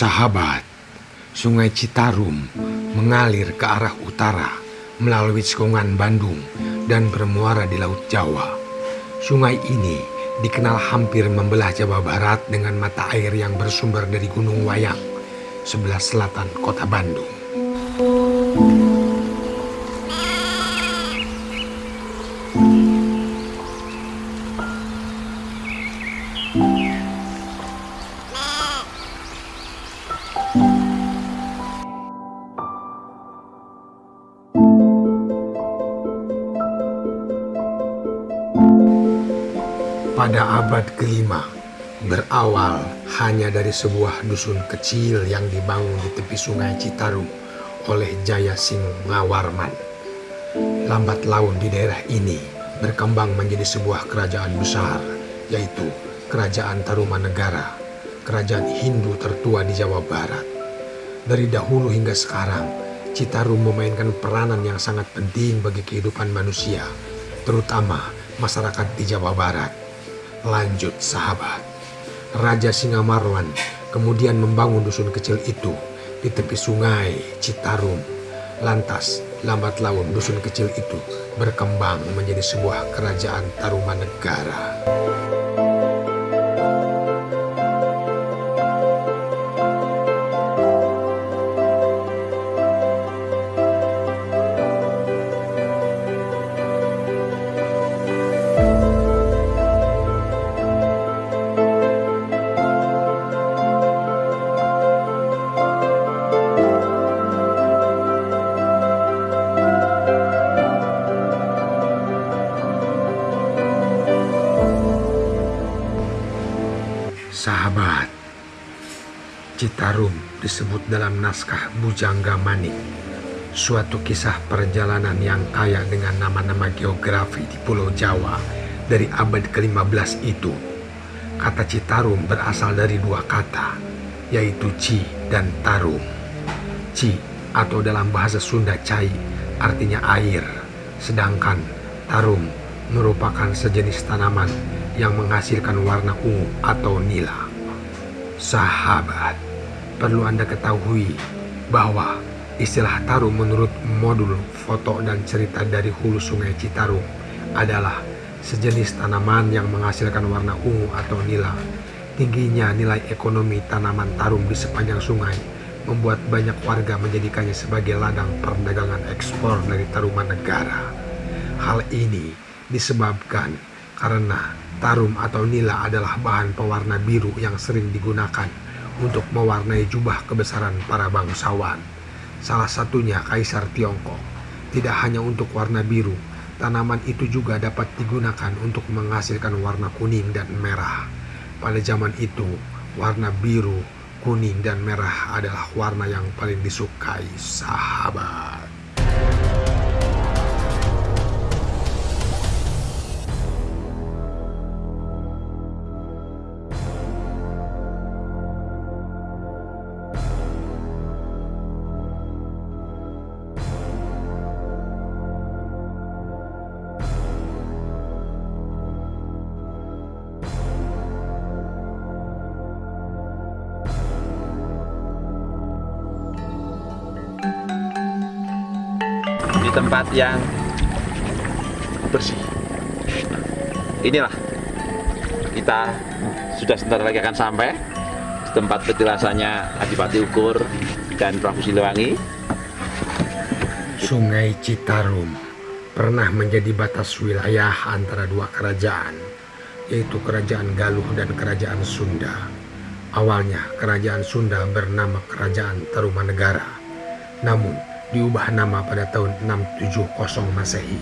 Sahabat, Sungai Citarum mengalir ke arah utara melalui Cekungan Bandung dan bermuara di Laut Jawa. Sungai ini dikenal hampir membelah Jawa Barat dengan mata air yang bersumber dari Gunung Wayang, sebelah selatan kota Bandung. Pada abad kelima berawal hanya dari sebuah dusun kecil yang dibangun di tepi sungai Citarum oleh Jaya Singawarman. Lambat laun di daerah ini berkembang menjadi sebuah kerajaan besar, yaitu Kerajaan Tarumanegara, kerajaan Hindu tertua di Jawa Barat. Dari dahulu hingga sekarang, Citarum memainkan peranan yang sangat penting bagi kehidupan manusia, terutama masyarakat di Jawa Barat. Lanjut sahabat. Raja Singamarwan kemudian membangun dusun kecil itu di tepi sungai Citarum. Lantas, lambat laun dusun kecil itu berkembang menjadi sebuah kerajaan Tarumanegara. Sahabat, Citarum disebut dalam naskah Bujangga Manik, suatu kisah perjalanan yang kaya dengan nama-nama geografi di Pulau Jawa dari abad ke-15 itu. Kata Citarum berasal dari dua kata, yaitu Ci dan Tarum. Ci atau dalam bahasa Sunda Cai artinya air, sedangkan Tarum merupakan sejenis tanaman yang menghasilkan warna ungu atau nila. Sahabat, perlu Anda ketahui bahwa istilah tarum menurut modul foto dan cerita dari hulu sungai Citarum adalah sejenis tanaman yang menghasilkan warna ungu atau nila. Tingginya nilai ekonomi tanaman tarum di sepanjang sungai membuat banyak warga menjadikannya sebagai ladang perdagangan ekspor dari taruman negara. Hal ini disebabkan karena tarum atau nila adalah bahan pewarna biru yang sering digunakan untuk mewarnai jubah kebesaran para bangsawan. Salah satunya Kaisar Tiongkok. Tidak hanya untuk warna biru, tanaman itu juga dapat digunakan untuk menghasilkan warna kuning dan merah. Pada zaman itu, warna biru, kuning, dan merah adalah warna yang paling disukai sahabat. Di tempat yang bersih. Inilah kita sudah sebentar lagi akan sampai di tempat petilasannya Adipati Ukur dan Prabu Siliwangi. Sungai Citarum pernah menjadi batas wilayah antara dua kerajaan, yaitu Kerajaan Galuh dan Kerajaan Sunda. Awalnya Kerajaan Sunda bernama Kerajaan Tarumanegara, namun diubah nama pada tahun 670 Masehi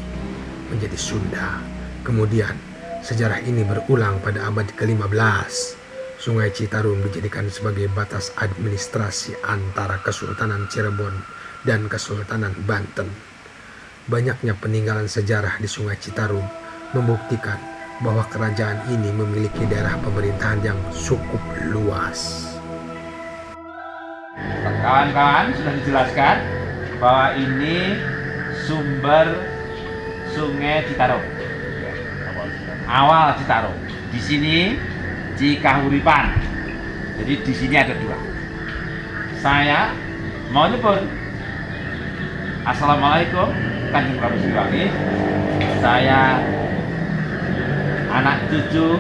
menjadi Sunda. Kemudian sejarah ini berulang pada abad ke-15. Sungai Citarum dijadikan sebagai batas administrasi antara Kesultanan Cirebon dan Kesultanan Banten. Banyaknya peninggalan sejarah di Sungai Citarum membuktikan bahwa kerajaan ini memiliki daerah pemerintahan yang cukup luas. Kawan-kawan sudah dijelaskan bahwa ini sumber Sungai Citarum. Awal Citarum. Di sini Cikahuripan. Jadi di sini ada dua. saya mau nyebut Assalamualaikum Kanjeng Prabu Siliwangi saya anak cucu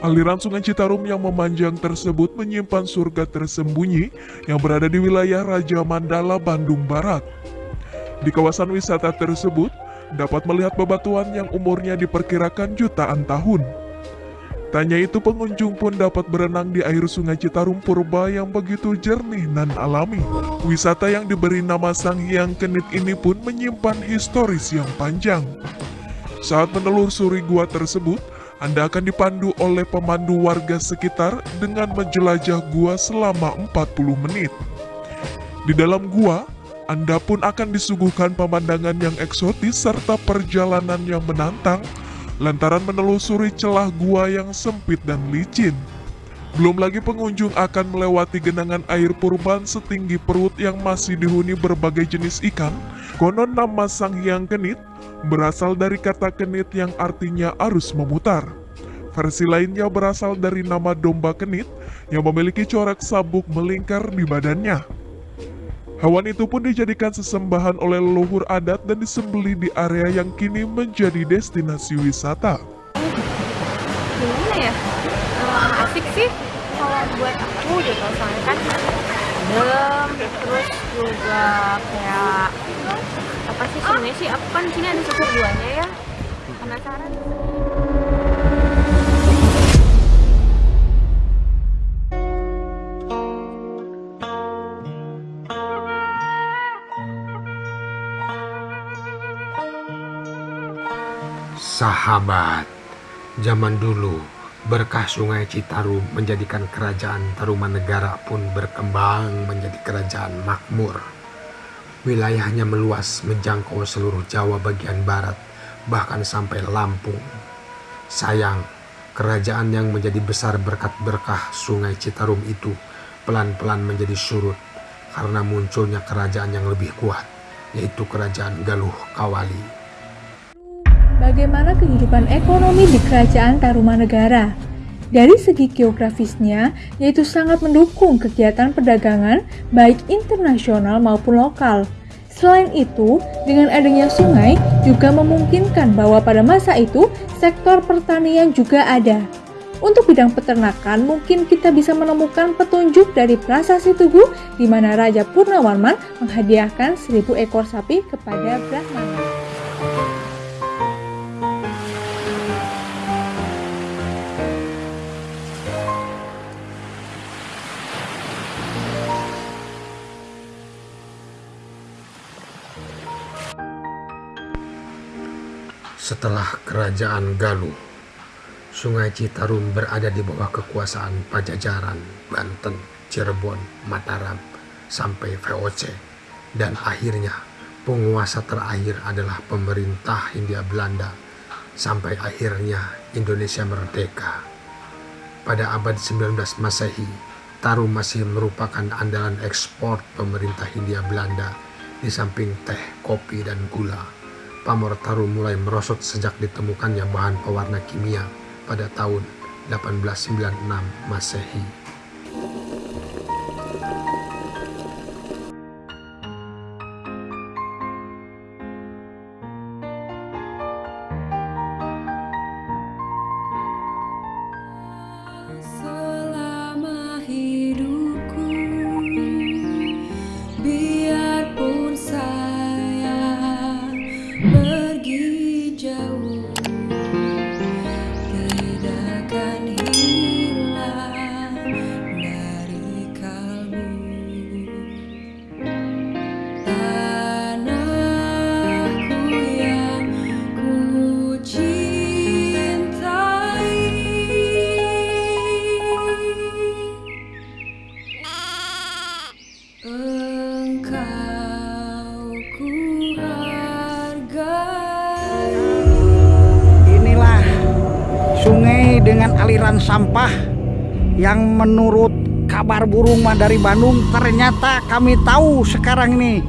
Aliran Sungai Citarum yang memanjang tersebut menyimpan surga tersembunyi yang berada di wilayah Raja Mandala, Bandung Barat. Di kawasan wisata tersebut, dapat melihat bebatuan yang umurnya diperkirakan jutaan tahun. Tanya itu pengunjung pun dapat berenang di air sungai Citarum Purba yang begitu jernih dan alami. Wisata yang diberi nama Sang Hyang Kenit ini pun menyimpan historis yang panjang. Saat menelusuri gua tersebut, anda akan dipandu oleh pemandu warga sekitar dengan menjelajah gua selama 40 menit. Di dalam gua, Anda pun akan disuguhkan pemandangan yang eksotis serta perjalanan yang menantang lantaran menelusuri celah gua yang sempit dan licin. Belum lagi pengunjung akan melewati genangan air purban setinggi perut yang masih dihuni berbagai jenis ikan. Konon nama Sang Hyang Kenit berasal dari kata kenit yang artinya arus memutar. Versi lainnya berasal dari nama domba kenit yang memiliki corak sabuk melingkar di badannya. Hewan itu pun dijadikan sesembahan oleh leluhur adat dan disembeli di area yang kini menjadi destinasi wisata. Asik sih kalau buat aku gitu soalnya kan adem terus juga kayak apa sih sebenarnya sih aku kan sini ada suku duanya ya. Penasaran. Sahabat, zaman dulu berkah sungai Citarum menjadikan kerajaan Tarumanegara pun berkembang menjadi kerajaan makmur. Wilayahnya meluas menjangkau seluruh Jawa bagian barat, bahkan sampai Lampung. Sayang, kerajaan yang menjadi besar berkat berkah sungai Citarum itu pelan-pelan menjadi surut karena munculnya kerajaan yang lebih kuat, yaitu kerajaan Galuh Kawali. Bagaimana kehidupan ekonomi di Kerajaan Tarumanegara? Dari segi geografisnya, yaitu sangat mendukung kegiatan perdagangan baik internasional maupun lokal. Selain itu, dengan adanya sungai juga memungkinkan bahwa pada masa itu sektor pertanian juga ada. Untuk bidang peternakan, mungkin kita bisa menemukan petunjuk dari Prasasti Tugu di mana Raja Purnawarman menghadiahkan seribu ekor sapi kepada Brahmana. Setelah kerajaan Galuh, Sungai Citarum berada di bawah kekuasaan Pajajaran, Banten, Cirebon, Mataram, sampai VOC. Dan akhirnya penguasa terakhir adalah pemerintah Hindia Belanda sampai akhirnya Indonesia merdeka. Pada abad 19 Masehi, Tarum masih merupakan andalan ekspor pemerintah Hindia Belanda di samping teh, kopi, dan gula pamor tarum mulai merosot sejak ditemukannya bahan pewarna kimia pada tahun 1896 Masehi. Aliran sampah yang menurut kabar burung dari Bandung. Ternyata kami tahu sekarang ini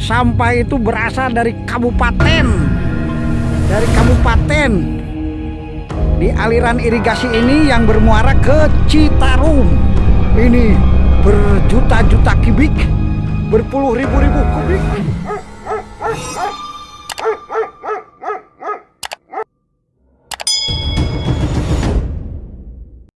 sampah itu berasal dari kabupaten. Dari kabupaten. Di aliran irigasi ini yang bermuara ke Citarum. Ini berjuta-juta kubik, berpuluh ribu-ribu kubik.